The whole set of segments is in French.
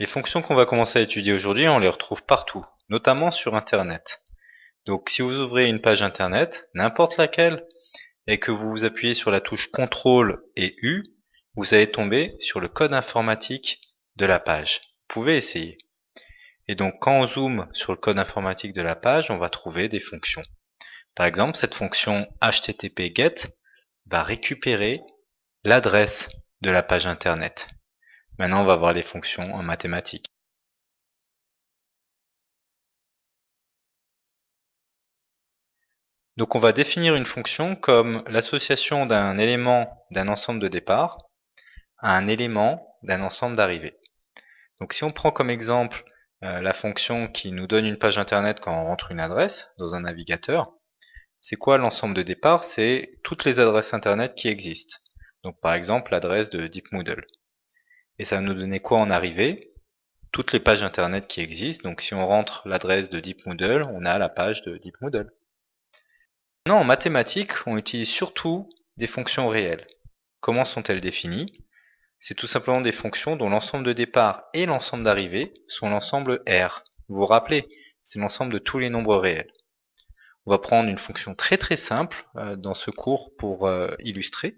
Les fonctions qu'on va commencer à étudier aujourd'hui, on les retrouve partout, notamment sur Internet. Donc si vous ouvrez une page Internet, n'importe laquelle, et que vous appuyez sur la touche CTRL et U, vous allez tomber sur le code informatique de la page. Vous pouvez essayer. Et donc quand on zoome sur le code informatique de la page, on va trouver des fonctions. Par exemple, cette fonction HTTP GET va récupérer l'adresse de la page internet. Maintenant, on va voir les fonctions en mathématiques. Donc on va définir une fonction comme l'association d'un élément d'un ensemble de départ à un élément d'un ensemble d'arrivée. Donc si on prend comme exemple euh, la fonction qui nous donne une page internet quand on rentre une adresse dans un navigateur, c'est quoi l'ensemble de départ C'est toutes les adresses internet qui existent. Donc par exemple l'adresse de DeepMoodle. Et ça va nous donner quoi en arrivée? Toutes les pages internet qui existent. Donc si on rentre l'adresse de DeepMoodle, on a la page de DeepMoodle. Maintenant en mathématiques, on utilise surtout des fonctions réelles. Comment sont-elles définies? C'est tout simplement des fonctions dont l'ensemble de départ et l'ensemble d'arrivée sont l'ensemble R. Vous vous rappelez, c'est l'ensemble de tous les nombres réels. On va prendre une fonction très très simple euh, dans ce cours pour euh, illustrer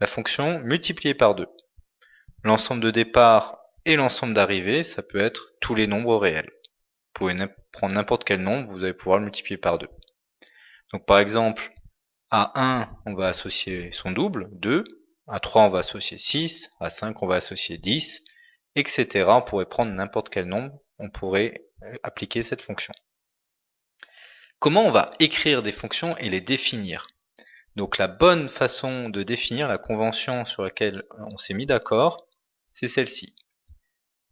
la fonction multipliée par 2. L'ensemble de départ et l'ensemble d'arrivée, ça peut être tous les nombres réels. Vous pouvez prendre n'importe quel nombre, vous allez pouvoir le multiplier par 2. Donc par exemple, à 1, on va associer son double, 2. À 3, on va associer 6. À 5, on va associer 10, etc. On pourrait prendre n'importe quel nombre, on pourrait euh, appliquer cette fonction. Comment on va écrire des fonctions et les définir? Donc la bonne façon de définir la convention sur laquelle on s'est mis d'accord, c'est celle-ci.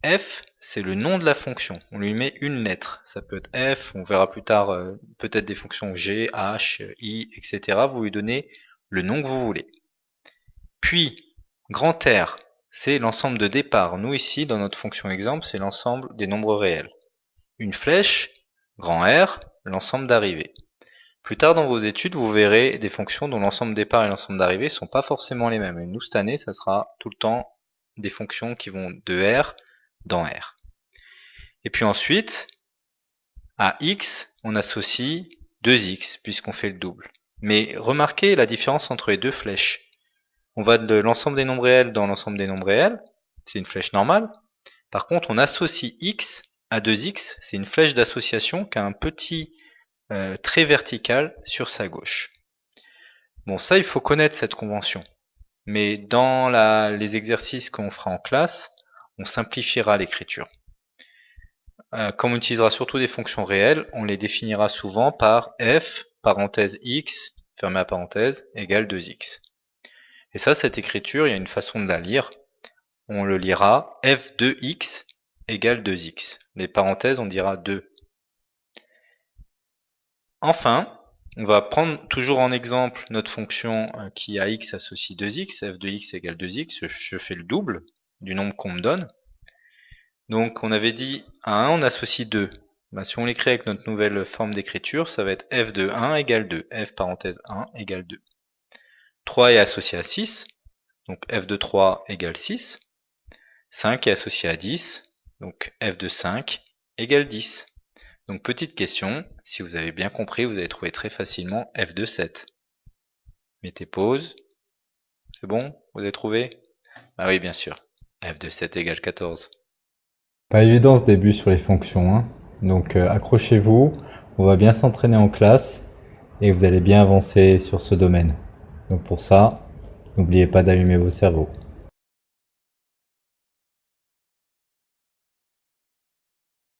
f, c'est le nom de la fonction. On lui met une lettre. Ça peut être f, on verra plus tard euh, peut-être des fonctions g, h, i, etc. Vous lui donnez le nom que vous voulez. Puis, grand R, c'est l'ensemble de départ. Nous ici, dans notre fonction exemple, c'est l'ensemble des nombres réels. Une flèche, grand R, l'ensemble d'arrivée. Plus tard dans vos études, vous verrez des fonctions dont l'ensemble départ et l'ensemble d'arrivée ne sont pas forcément les mêmes. Et nous, cette année, ça sera tout le temps des fonctions qui vont de R dans R. Et puis ensuite, à x, on associe 2x, puisqu'on fait le double. Mais remarquez la différence entre les deux flèches. On va de l'ensemble des nombres réels dans l'ensemble des nombres réels, c'est une flèche normale. Par contre, on associe x à 2x, c'est une flèche d'association qui a un petit euh, très vertical sur sa gauche. Bon, ça, il faut connaître cette convention. Mais dans les exercices qu'on fera en classe, on simplifiera l'écriture. Euh, comme on utilisera surtout des fonctions réelles, on les définira souvent par f, parenthèse x, fermé la parenthèse, égale 2x. Et ça, cette écriture, il y a une façon de la lire. On le lira f de x égale 2x. Les parenthèses, on dira 2 Enfin, on va prendre toujours en exemple notre fonction euh, qui a x associe 2x, f de x égale 2x, je fais le double du nombre qu'on me donne. Donc on avait dit à 1 on associe 2. Bah, si on l'écrit avec notre nouvelle forme d'écriture, ça va être f de 1 égale 2, f parenthèse 1 égale 2. 3 est associé à 6, donc f de 3 égale 6. 5 est associé à 10, donc f de 5 égale 10. Donc petite question, si vous avez bien compris, vous allez trouver très facilement f de 7. Mettez pause. C'est bon Vous avez trouvé? Ah oui, bien sûr. f de 7 égale 14. Pas évident ce début sur les fonctions. Hein. Donc euh, accrochez-vous, on va bien s'entraîner en classe et vous allez bien avancer sur ce domaine. Donc pour ça, n'oubliez pas d'allumer vos cerveaux.